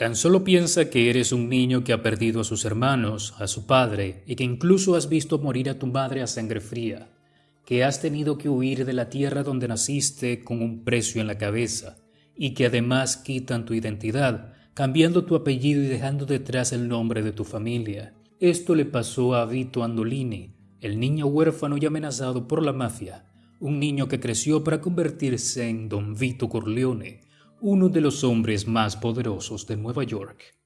Tan solo piensa que eres un niño que ha perdido a sus hermanos, a su padre, y que incluso has visto morir a tu madre a sangre fría, que has tenido que huir de la tierra donde naciste con un precio en la cabeza, y que además quitan tu identidad, cambiando tu apellido y dejando detrás el nombre de tu familia. Esto le pasó a Vito Andolini, el niño huérfano y amenazado por la mafia, un niño que creció para convertirse en Don Vito Corleone, uno de los hombres más poderosos de Nueva York.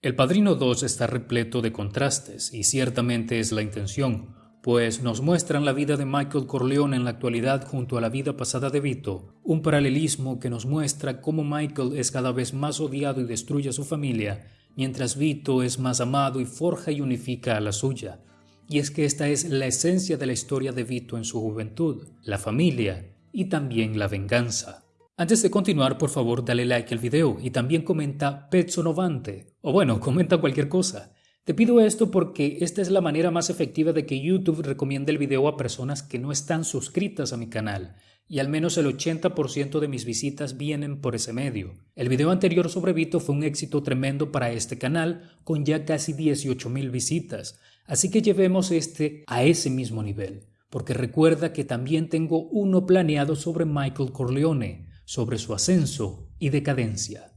El Padrino 2 está repleto de contrastes y ciertamente es la intención, pues nos muestran la vida de Michael Corleone en la actualidad junto a la vida pasada de Vito, un paralelismo que nos muestra cómo Michael es cada vez más odiado y destruye a su familia, mientras Vito es más amado y forja y unifica a la suya. Y es que esta es la esencia de la historia de Vito en su juventud, la familia y también la venganza. Antes de continuar, por favor, dale like al video y también comenta Pezzo Novante, o bueno, comenta cualquier cosa. Te pido esto porque esta es la manera más efectiva de que YouTube recomiende el video a personas que no están suscritas a mi canal, y al menos el 80% de mis visitas vienen por ese medio. El video anterior sobre Vito fue un éxito tremendo para este canal, con ya casi 18.000 visitas, así que llevemos este a ese mismo nivel, porque recuerda que también tengo uno planeado sobre Michael Corleone, sobre su ascenso y decadencia.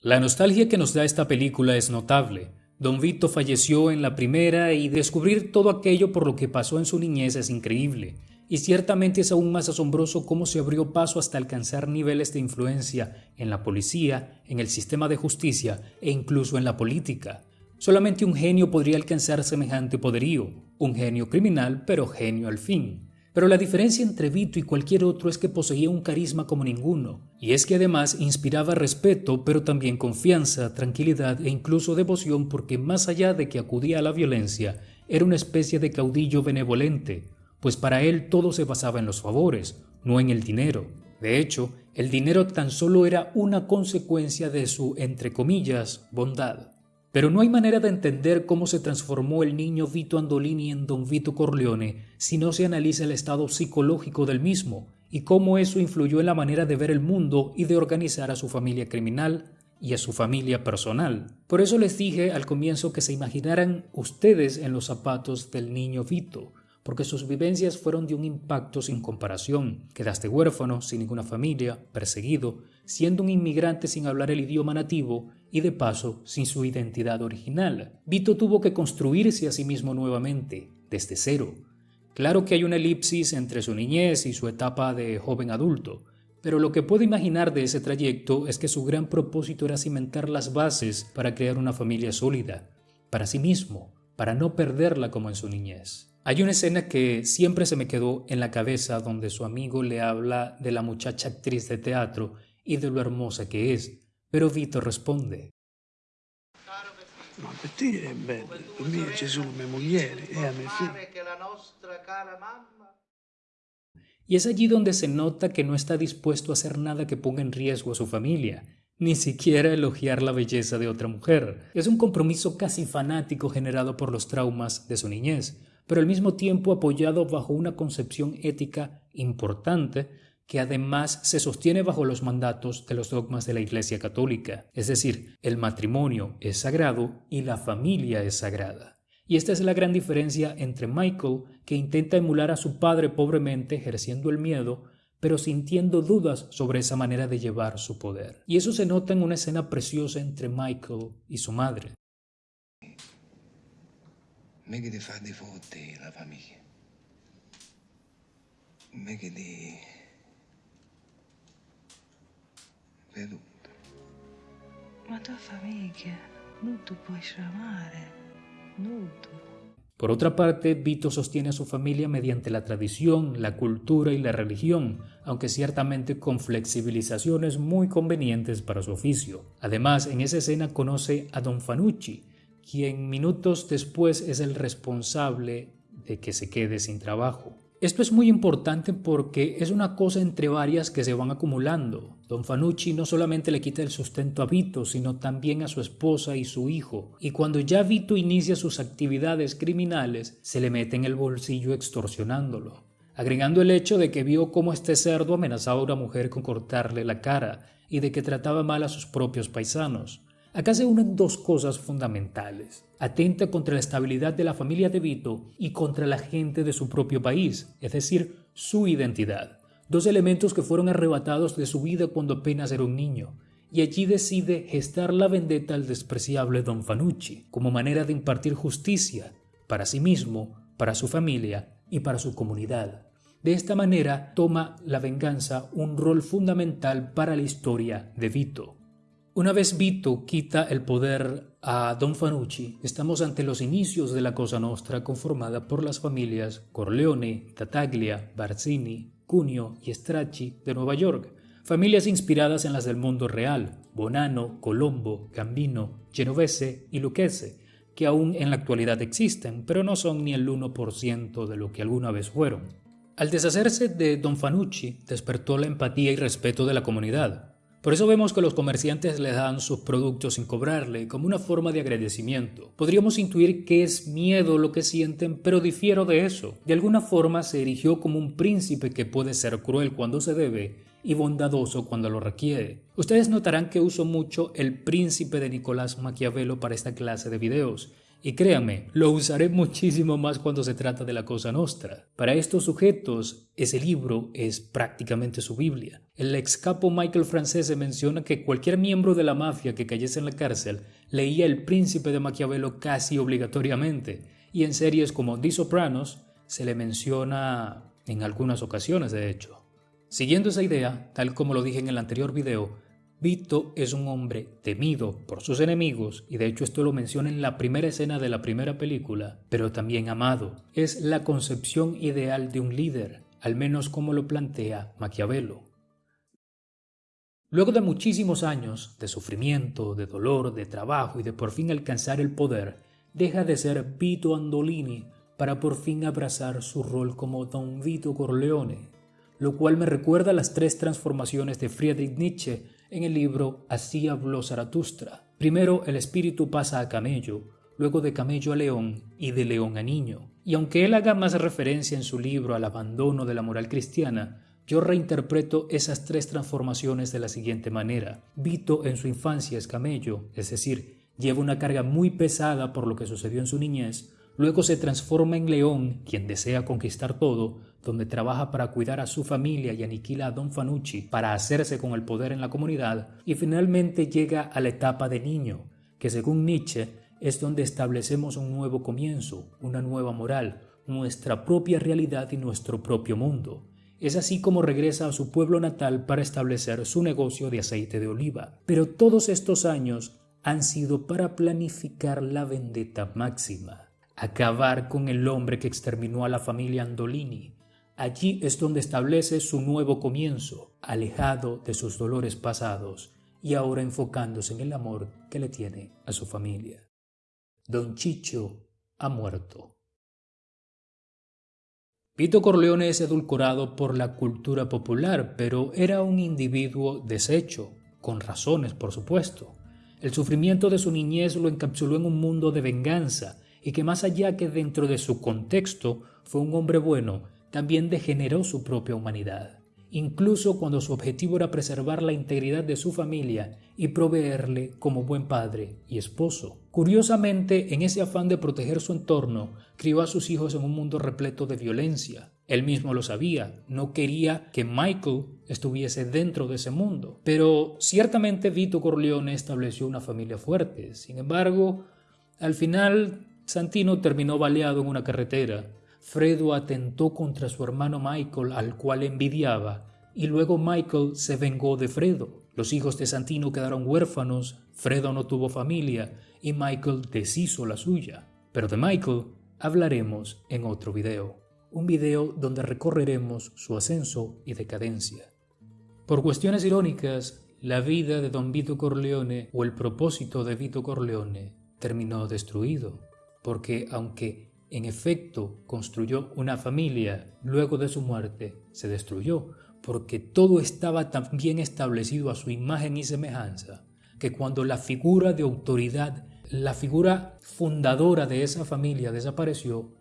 La nostalgia que nos da esta película es notable. Don Vito falleció en la primera y descubrir todo aquello por lo que pasó en su niñez es increíble, y ciertamente es aún más asombroso cómo se abrió paso hasta alcanzar niveles de influencia en la policía, en el sistema de justicia e incluso en la política. Solamente un genio podría alcanzar semejante poderío, un genio criminal, pero genio al fin. Pero la diferencia entre Vito y cualquier otro es que poseía un carisma como ninguno, y es que además inspiraba respeto, pero también confianza, tranquilidad e incluso devoción porque más allá de que acudía a la violencia, era una especie de caudillo benevolente, pues para él todo se basaba en los favores, no en el dinero. De hecho, el dinero tan solo era una consecuencia de su, entre comillas, bondad. Pero no hay manera de entender cómo se transformó el niño Vito Andolini en don Vito Corleone si no se analiza el estado psicológico del mismo y cómo eso influyó en la manera de ver el mundo y de organizar a su familia criminal y a su familia personal. Por eso les dije al comienzo que se imaginaran ustedes en los zapatos del niño Vito, porque sus vivencias fueron de un impacto sin comparación. Quedaste huérfano, sin ninguna familia, perseguido, siendo un inmigrante sin hablar el idioma nativo y de paso sin su identidad original. Vito tuvo que construirse a sí mismo nuevamente, desde cero. Claro que hay una elipsis entre su niñez y su etapa de joven adulto, pero lo que puedo imaginar de ese trayecto es que su gran propósito era cimentar las bases para crear una familia sólida, para sí mismo, para no perderla como en su niñez. Hay una escena que siempre se me quedó en la cabeza donde su amigo le habla de la muchacha actriz de teatro y de lo hermosa que es, pero Vito responde. Ma per te è bello, per me c'è solo mia moglie e a mia figlia. Y es allí donde se nota que no está dispuesto a hacer nada que ponga en riesgo a su familia, ni siquiera elogiar la belleza de otra mujer. Es un compromiso casi fanático generado por los traumas de su niñez, pero al mismo tiempo apoyado bajo una concepción ética importante que además se sostiene bajo los mandatos de los dogmas de la Iglesia Católica, es decir, el matrimonio es sagrado y la familia es sagrada. Y esta es la gran diferencia entre Michael, que intenta emular a su padre pobremente ejerciendo el miedo, pero sintiendo dudas sobre esa manera de llevar su poder. Y eso se nota en una escena preciosa entre Michael y su madre. Me la familia. Me veduto. Ma tua famiglia non tu puoi amare, non Por otra parte, Vito sostiene a su familia mediante la tradición, la cultura y la religión, aunque ciertamente con flexibilizaciones muy convenientes para su oficio. Además, en esa escena conoce a Don Fanucci, quien minutos después es el responsable de que se quede sin trabajo. Esto es muy importante porque es una cosa entre varias que se van acumulando. Don Fanucci no solamente le quita el sustento a Vito, sino también a su esposa y su hijo. Y cuando ya Vito inicia sus actividades criminales, se le mete en el bolsillo extorsionándolo. agregando el hecho de que vio cómo este cerdo amenazaba a una mujer con cortarle la cara y de que trataba mal a sus propios paisanos. Acá se unen dos cosas fundamentales. Atenta contra la estabilidad de la familia de Vito y contra la gente de su propio país, es decir, su identidad. Dos elementos que fueron arrebatados de su vida cuando apenas era un niño. Y allí decide gestar la vendetta al despreciable Don Fanucci, como manera de impartir justicia para sí mismo, para su familia y para su comunidad. De esta manera toma la venganza un rol fundamental para la historia de Vito. Una vez Vito quita el poder a Don Fanucci, estamos ante los inicios de la Cosa Nostra conformada por las familias Corleone, Tataglia, Barzini, Cunio y Stracci de Nueva York, familias inspiradas en las del mundo real, Bonano, Colombo, Gambino, Genovese y Lucchese, que aún en la actualidad existen, pero no son ni el 1% de lo que alguna vez fueron. Al deshacerse de Don Fanucci, despertó la empatía y respeto de la comunidad, por eso vemos que los comerciantes le dan sus productos sin cobrarle, como una forma de agradecimiento. Podríamos intuir que es miedo lo que sienten, pero difiero de eso. De alguna forma se erigió como un príncipe que puede ser cruel cuando se debe y bondadoso cuando lo requiere. Ustedes notarán que uso mucho el príncipe de Nicolás Maquiavelo para esta clase de videos, y créame, lo usaré muchísimo más cuando se trata de la cosa nostra. Para estos sujetos, ese libro es prácticamente su Biblia. El ex capo Michael Francese menciona que cualquier miembro de la mafia que cayese en la cárcel leía El Príncipe de Maquiavelo casi obligatoriamente, y en series como The Sopranos se le menciona en algunas ocasiones, de hecho. Siguiendo esa idea, tal como lo dije en el anterior video, Vito es un hombre temido por sus enemigos, y de hecho esto lo menciona en la primera escena de la primera película, pero también amado. Es la concepción ideal de un líder, al menos como lo plantea Maquiavelo. Luego de muchísimos años de sufrimiento, de dolor, de trabajo y de por fin alcanzar el poder, deja de ser Vito Andolini para por fin abrazar su rol como Don Vito Corleone, lo cual me recuerda las tres transformaciones de Friedrich Nietzsche en el libro Así habló Zaratustra. Primero el espíritu pasa a camello, luego de camello a león y de león a niño. Y aunque él haga más referencia en su libro al abandono de la moral cristiana, yo reinterpreto esas tres transformaciones de la siguiente manera. Vito en su infancia es camello, es decir, lleva una carga muy pesada por lo que sucedió en su niñez, luego se transforma en león, quien desea conquistar todo, donde trabaja para cuidar a su familia y aniquila a Don Fanucci para hacerse con el poder en la comunidad, y finalmente llega a la etapa de niño, que según Nietzsche es donde establecemos un nuevo comienzo, una nueva moral, nuestra propia realidad y nuestro propio mundo. Es así como regresa a su pueblo natal para establecer su negocio de aceite de oliva. Pero todos estos años han sido para planificar la vendetta máxima, acabar con el hombre que exterminó a la familia Andolini, Allí es donde establece su nuevo comienzo, alejado de sus dolores pasados y ahora enfocándose en el amor que le tiene a su familia. Don Chicho ha muerto. Vito Corleone es edulcorado por la cultura popular, pero era un individuo deshecho, con razones, por supuesto. El sufrimiento de su niñez lo encapsuló en un mundo de venganza y que más allá que dentro de su contexto fue un hombre bueno también degeneró su propia humanidad, incluso cuando su objetivo era preservar la integridad de su familia y proveerle como buen padre y esposo. Curiosamente, en ese afán de proteger su entorno, crió a sus hijos en un mundo repleto de violencia. Él mismo lo sabía, no quería que Michael estuviese dentro de ese mundo. Pero ciertamente Vito Corleone estableció una familia fuerte. Sin embargo, al final Santino terminó baleado en una carretera Fredo atentó contra su hermano Michael, al cual envidiaba, y luego Michael se vengó de Fredo. Los hijos de Santino quedaron huérfanos, Fredo no tuvo familia y Michael deshizo la suya. Pero de Michael hablaremos en otro video, un video donde recorreremos su ascenso y decadencia. Por cuestiones irónicas, la vida de don Vito Corleone o el propósito de Vito Corleone terminó destruido, porque aunque en efecto construyó una familia, luego de su muerte se destruyó, porque todo estaba tan bien establecido a su imagen y semejanza, que cuando la figura de autoridad, la figura fundadora de esa familia desapareció,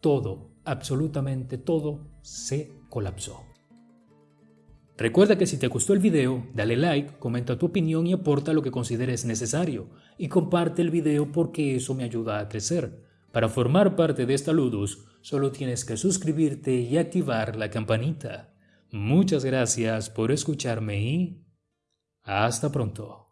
todo, absolutamente todo, se colapsó. Recuerda que si te gustó el video, dale like, comenta tu opinión y aporta lo que consideres necesario. Y comparte el video porque eso me ayuda a crecer. Para formar parte de esta Ludus, solo tienes que suscribirte y activar la campanita. Muchas gracias por escucharme y hasta pronto.